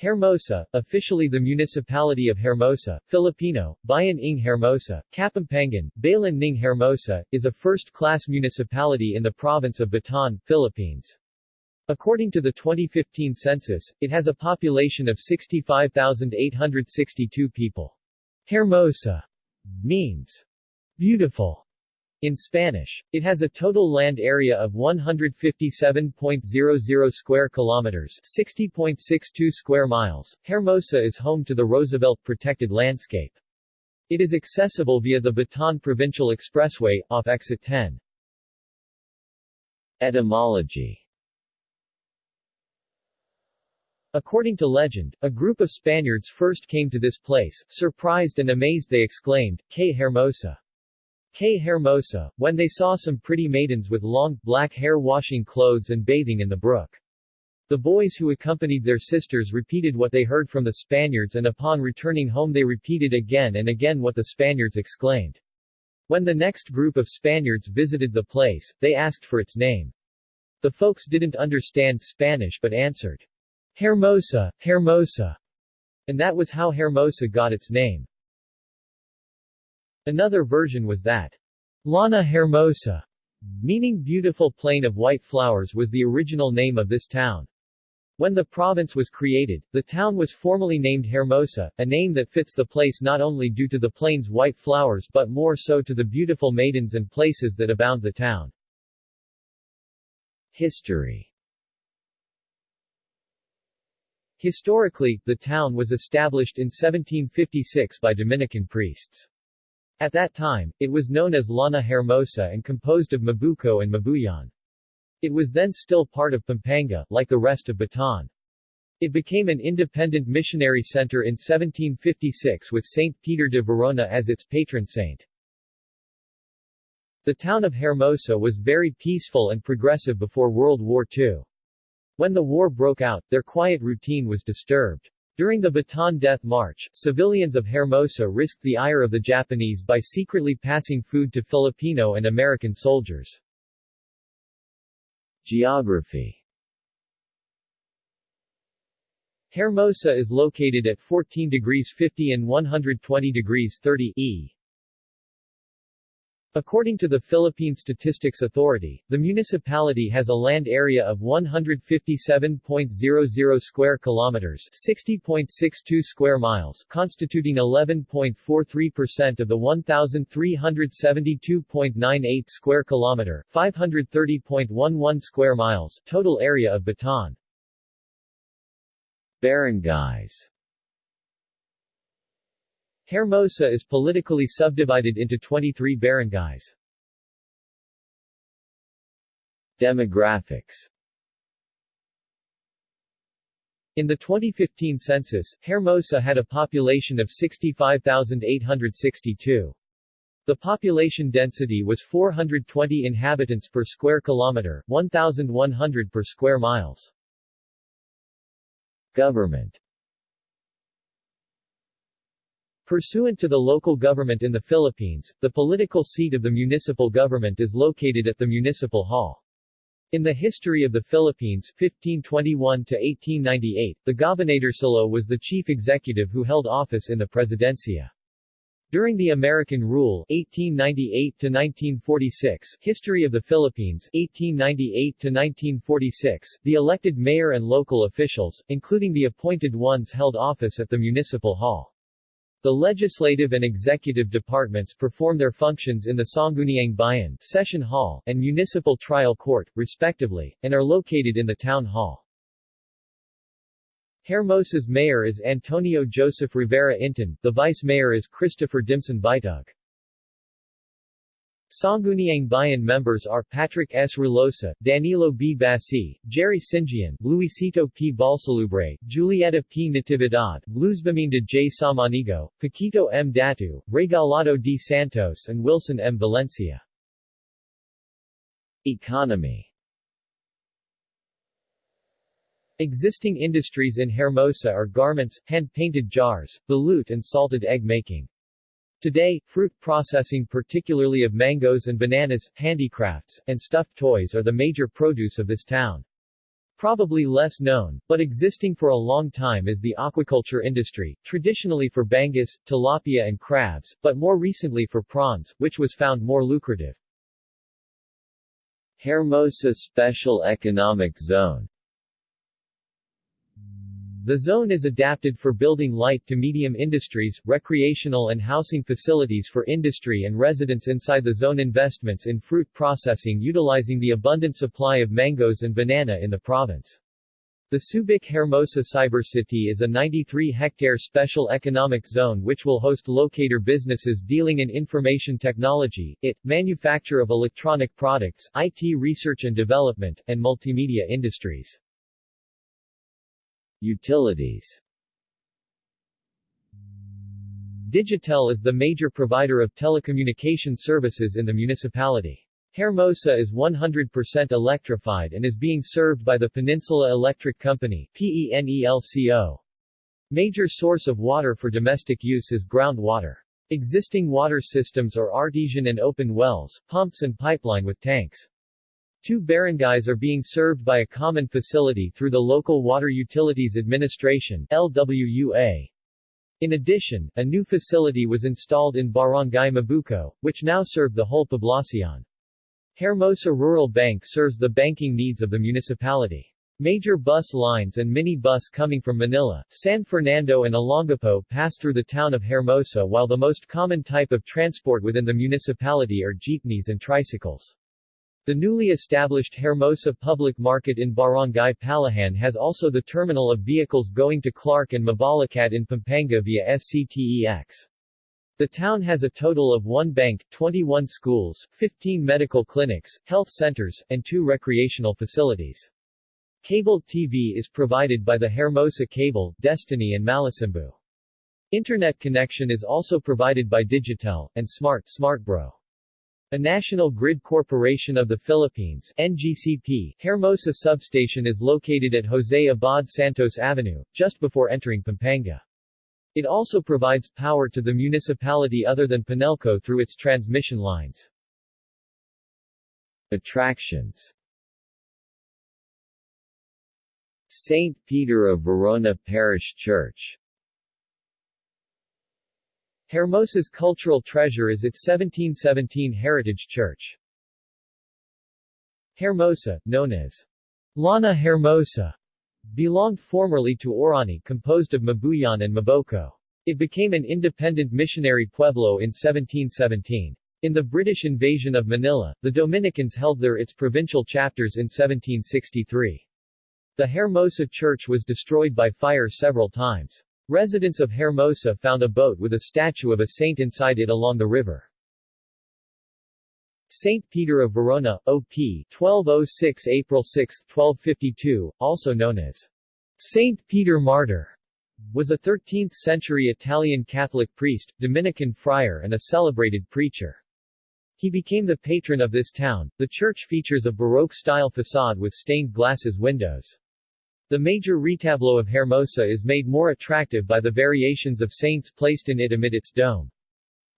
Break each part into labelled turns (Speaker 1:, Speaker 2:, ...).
Speaker 1: Hermosa, officially the municipality of Hermosa, Filipino, Bayan ng Hermosa, Kapampangan, Bayan ng Hermosa, is a first-class municipality in the province of Bataan, Philippines. According to the 2015 census, it has a population of 65,862 people. Hermosa means beautiful in Spanish, it has a total land area of 157.00 square kilometers, 60.62 square miles. Hermosa is home to the Roosevelt Protected Landscape. It is accessible via the Bataan Provincial Expressway, off exit 10. Etymology According to legend, a group of Spaniards first came to this place, surprised and amazed they exclaimed, Que Hermosa! Que Hermosa, when they saw some pretty maidens with long, black hair washing clothes and bathing in the brook. The boys who accompanied their sisters repeated what they heard from the Spaniards and upon returning home they repeated again and again what the Spaniards exclaimed. When the next group of Spaniards visited the place, they asked for its name. The folks didn't understand Spanish but answered, Hermosa, Hermosa, and that was how Hermosa got its name. Another version was that Llana Hermosa, meaning beautiful plain of white flowers was the original name of this town. When the province was created, the town was formally named Hermosa, a name that fits the place not only due to the plain's white flowers but more so to the beautiful maidens and places that abound the town. History Historically, the town was established in 1756 by Dominican priests. At that time, it was known as Lana Hermosa and composed of Mabuco and Mabuyan. It was then still part of Pampanga, like the rest of Bataan. It became an independent missionary center in 1756 with Saint Peter de Verona as its patron saint. The town of Hermosa was very peaceful and progressive before World War II. When the war broke out, their quiet routine was disturbed. During the Bataan Death March, civilians of Hermosa risked the ire of the Japanese by secretly passing food to Filipino and American soldiers. Geography Hermosa is located at 14 degrees 50 and 120 degrees 30 E According to the Philippine Statistics Authority, the municipality has a land area of 157.00 square kilometers, 60.62 square miles, constituting 11.43% of the 1372.98 square kilometer, 530.11 square miles total area of Bataan. Barangays Hermosa is politically subdivided into 23 barangays. Demographics In the 2015 census, Hermosa had a population of 65,862. The population density was 420 inhabitants per square kilometer, 1,100 per square miles. Government Pursuant to the local government in the Philippines, the political seat of the municipal government is located at the Municipal Hall. In the history of the Philippines 1521 to 1898, the Gobernadorcillo was the chief executive who held office in the Presidencia. During the American rule 1898 to 1946, History of the Philippines 1898 to 1946, the elected mayor and local officials, including the appointed ones held office at the municipal hall. The legislative and executive departments perform their functions in the Sangguniang Bayan Session Hall and Municipal Trial Court, respectively, and are located in the Town Hall. Hermosa's mayor is Antonio Joseph Rivera Inton, the vice mayor is Christopher Dimson Bitug. Sangguniang Bayan members are Patrick S. Rulosa, Danilo B. Basi, Jerry Singian, Luisito P. Balsalubre, Julieta P. Natividad, Luzbimindo J. Samanigo, Paquito M. Datu, Regalado D. Santos and Wilson M. Valencia. Economy Existing industries in Hermosa are garments, hand-painted jars, balut and salted egg making. Today, fruit processing particularly of mangoes and bananas, handicrafts, and stuffed toys are the major produce of this town. Probably less known, but existing for a long time is the aquaculture industry, traditionally for bangus, tilapia and crabs, but more recently for prawns, which was found more lucrative.
Speaker 2: Hermosa Special Economic Zone
Speaker 1: the zone is adapted for building light to medium industries, recreational and housing facilities for industry and residents inside the zone investments in fruit processing utilizing the abundant supply of mangoes and banana in the province. The Subic Hermosa Cybercity is a 93-hectare special economic zone which will host locator businesses dealing in information technology, IT, manufacture of electronic products, IT research and development, and multimedia industries.
Speaker 2: Utilities
Speaker 1: Digitel is the major provider of telecommunication services in the municipality. Hermosa is 100% electrified and is being served by the Peninsula Electric Company PENELCO. Major source of water for domestic use is groundwater. Existing water systems are artesian and open wells, pumps and pipeline with tanks. Two barangays are being served by a common facility through the Local Water Utilities Administration LWUA. In addition, a new facility was installed in Barangay Mabuco, which now serve the whole poblacion. Hermosa Rural Bank serves the banking needs of the municipality. Major bus lines and mini bus coming from Manila, San Fernando and Olongapo pass through the town of Hermosa while the most common type of transport within the municipality are jeepneys and tricycles. The newly established Hermosa Public Market in Barangay Palahan has also the terminal of vehicles going to Clark and Mabalacat in Pampanga via SCTEX. The town has a total of one bank, 21 schools, 15 medical clinics, health centers, and two recreational facilities. Cable TV is provided by the Hermosa Cable, Destiny and Malasimbu. Internet connection is also provided by Digitel, and Smart SmartBro. A National Grid Corporation of the Philippines NGCP Hermosa substation is located at Jose Abad Santos Avenue, just before entering Pampanga. It also provides power to the municipality other than Penelco through its transmission lines.
Speaker 2: Attractions St. Peter of Verona Parish Church
Speaker 1: Hermosa's cultural treasure is its 1717 heritage church. Hermosa, known as Lana Hermosa, belonged formerly to Orani composed of Mabuyan and Maboko. It became an independent missionary pueblo in 1717. In the British invasion of Manila, the Dominicans held there its provincial chapters in 1763. The Hermosa church was destroyed by fire several times. Residents of Hermosa found a boat with a statue of a saint inside it along the river. Saint Peter of Verona, OP 1206 April 6, 1252, also known as Saint Peter Martyr, was a 13th-century Italian Catholic priest, Dominican friar and a celebrated preacher. He became the patron of this town. The church features a Baroque-style facade with stained glasses windows. The major retableau of Hermosa is made more attractive by the variations of saints placed in it amid its dome.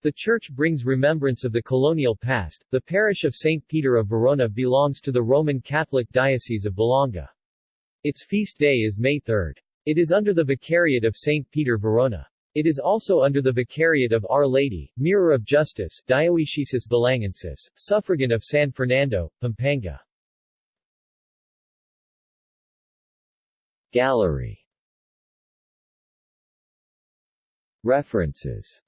Speaker 1: The church brings remembrance of the colonial past. The parish of St. Peter of Verona belongs to the Roman Catholic Diocese of Balanga. Its feast day is May 3. It is under the Vicariate of St. Peter Verona. It is also under the Vicariate of Our Lady, Mirror of Justice, Dioecesis Balangensis, suffragan of San Fernando, Pampanga.
Speaker 2: Gallery. References.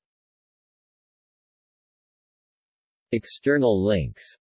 Speaker 2: External links